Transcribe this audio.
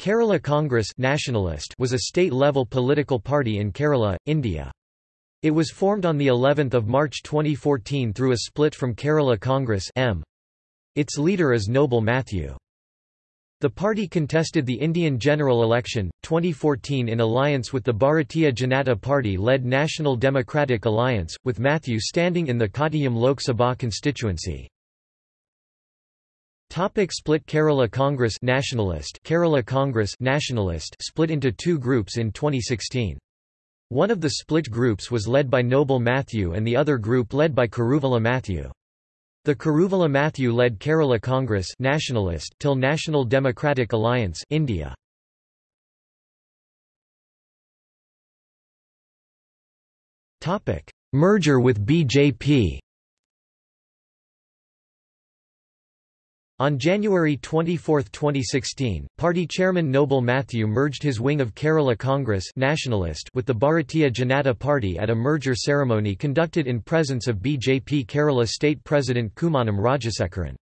Kerala Congress nationalist was a state-level political party in Kerala, India. It was formed on the 11th of March 2014 through a split from Kerala Congress M. Its leader is Noble Matthew. The party contested the Indian general election, 2014 in alliance with the Bharatiya Janata Party-led National Democratic Alliance, with Matthew standing in the Kottayam Lok Sabha constituency. Topic split Kerala Congress Nationalist Kerala Congress Nationalist split into two groups in 2016. One of the split groups was led by Noble Matthew and the other group led by Kuruvilla Matthew. The Kuruvilla Matthew led Kerala Congress Nationalist till National Democratic Alliance India. Topic: Merger with BJP. On January 24, 2016, party chairman Noble Matthew merged his wing of Kerala Congress nationalist with the Bharatiya Janata Party at a merger ceremony conducted in presence of BJP Kerala State President Kummanam Rajasekharan.